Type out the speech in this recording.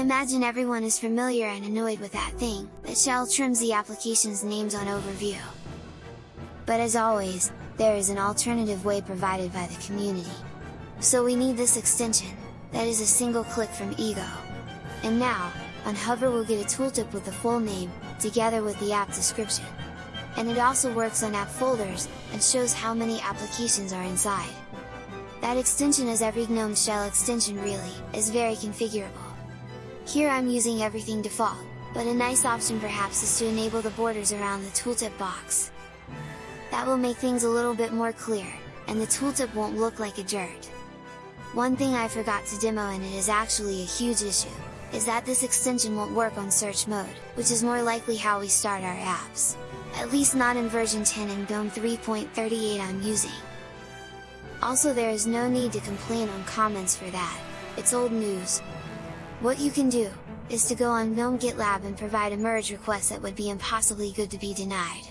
imagine everyone is familiar and annoyed with that thing, that shell trims the application's names on overview. But as always, there is an alternative way provided by the community. So we need this extension, that is a single click from Ego. And now, on Hover we'll get a tooltip with the full name, together with the app description. And it also works on app folders, and shows how many applications are inside. That extension as every GNOME shell extension really, is very configurable. Here I'm using everything default, but a nice option perhaps is to enable the borders around the tooltip box. That will make things a little bit more clear, and the tooltip won't look like a dirt. One thing I forgot to demo and it is actually a huge issue, is that this extension won't work on search mode, which is more likely how we start our apps. At least not in version 10 and GNOME 3.38 I'm using. Also there is no need to complain on comments for that, it's old news. What you can do, is to go on GNOME GitLab and provide a merge request that would be impossibly good to be denied.